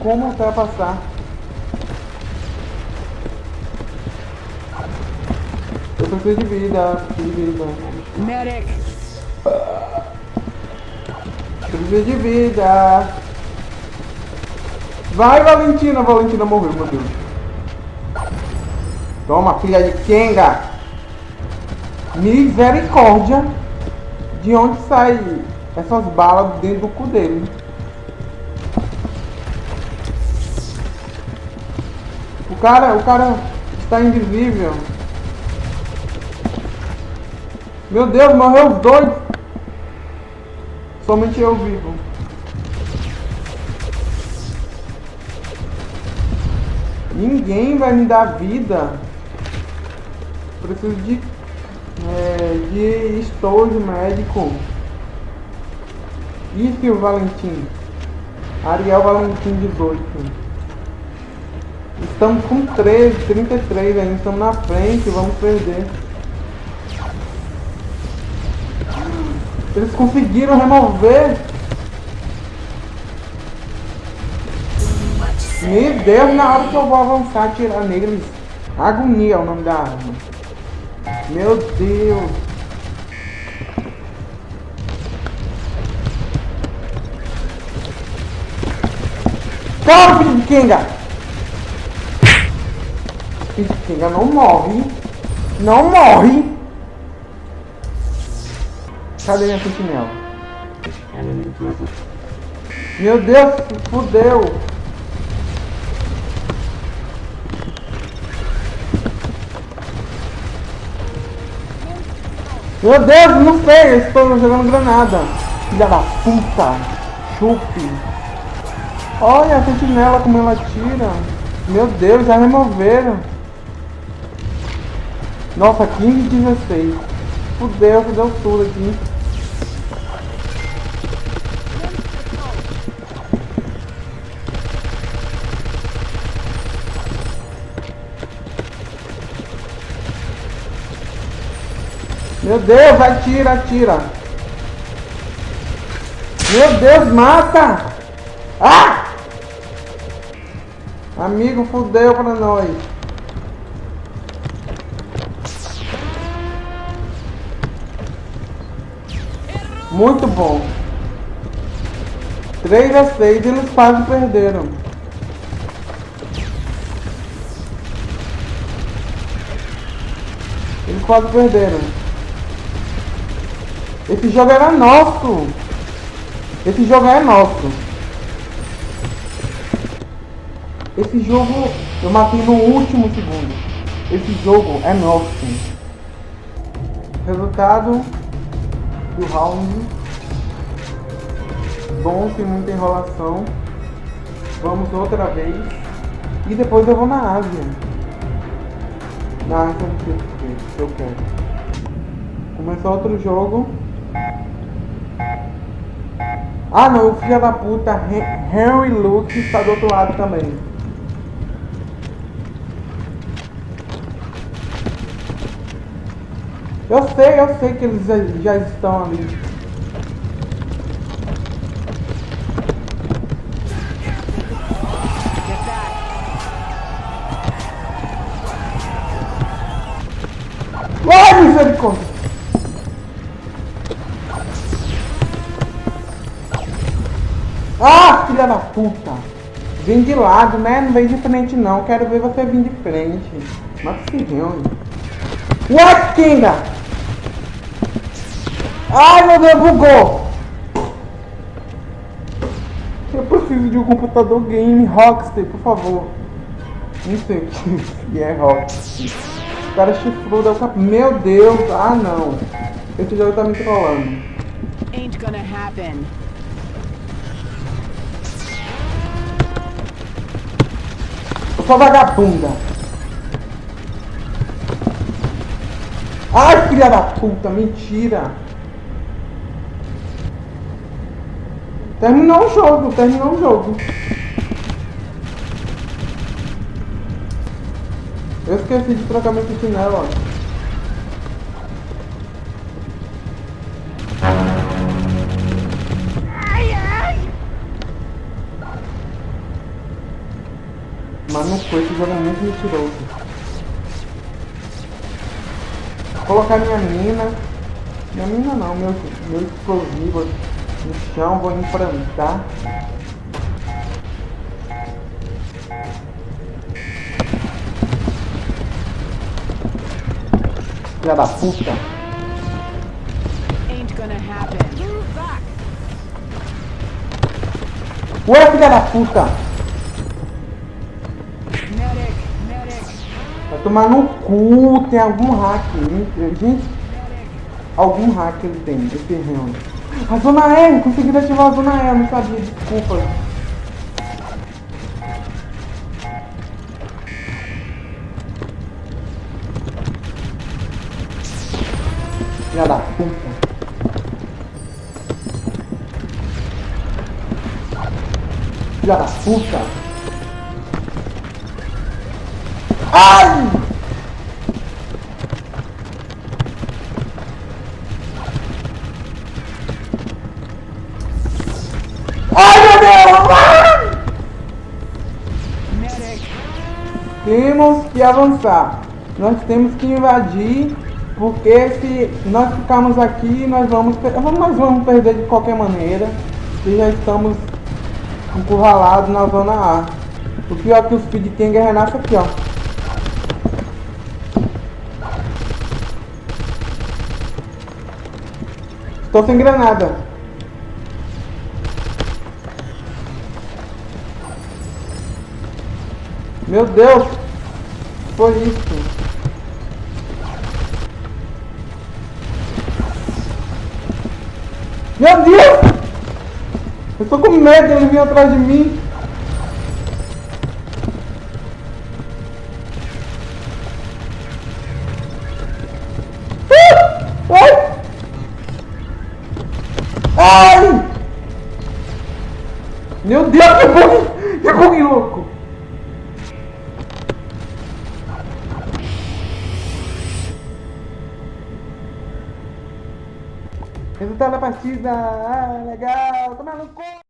como ultrapassar. Eu preciso de vida, preciso de vida. Medic! Preciso de vida. Vai, Valentina. Valentina morreu, meu Deus. Toma, filha de Kenga. Misericórdia. De onde sai essas balas dentro do cu dele? Cara, o cara está invisível. Meu Deus, morreu os dois. Somente eu vivo. Ninguém vai me dar vida. Preciso de, é, de estojo médico. Isso, Valentim. Ariel Valentim 18. Estamos com 13, 33 ainda. Estamos na frente, vamos perder. Eles conseguiram remover. Meu Deus, na hora que eu vou avançar, atirar neles. Agonia é o nome da arma. Meu Deus. Calma, filho de Kenga! Kenga não morre. Não morre. Cadê minha sentinela? Meu Deus, fudeu. Meu Deus, não sei, eu estou jogando granada. Filha da puta. Chupe. Olha a sentinela como ela tira. Meu Deus, já removeram. Nossa, 15 e 16. Fudeu, fudeu tudo aqui. Meu Deus, atira, atira. Meu Deus, mata! Ah! Amigo, fudeu pra nós. Muito bom. 3 a 6 eles quase perderam. Eles quase perderam. Esse jogo era nosso. Esse jogo é nosso. Esse jogo eu matei no último segundo. Esse jogo é nosso. Resultado do round. Bom, sem muita enrolação. Vamos outra vez. E depois eu vou na Ásia. Na Ásia não sei se eu quero. Começou outro jogo. Ah não, o filho da puta Henry Luke está do outro lado também. Eu sei, eu sei que eles já estão ali. Ai, misericórdia! Ah, filha da puta! Vem de lado, né? Não vem de frente não. Quero ver você vir de frente. Mas se reúne. What, Kinga? Ai meu Deus, bugou! Eu preciso de um computador game Rockstar, por favor. Não sei o que é Rockstar. O cara chifrou da cap... Meu Deus, ah não. Esse jogo tá me trollando. Ain't gonna happen. Eu sou vagabunda. Ai, filha da puta, mentira. Terminou o jogo, terminou o jogo. Eu esqueci de trocar meu sentinela, ó. Pô, esse jogo é muito mentiroso. Vou colocar minha mina. Minha mina não, meu, meu explosivo no chão, vou enfrentar. Filha da puta. Ain't gonna happen. Move back. Ué, filha da puta. Medic, medic, Vai tomar no cu, tem algum hack. Gente, algum hack ele tem, esse reino. A zona E, consegui ativar a zona eu não sabia, desculpa. Filha da puta. Filha da puta. Ai, Temos que avançar. Nós temos que invadir, porque se nós ficarmos aqui, nós vamos, nós vamos perder de qualquer maneira. E já estamos encurralados na zona A. O pior é que o Speed King Renato aqui, ó. Estou sem granada. Meu Deus! Foi isso. Meu Deus! Eu tô com medo, ele vir atrás de mim. Ah! Ai! Meu Deus, que bug! Que bug louco! Resultado da partida! Ah, legal! Toma no cu!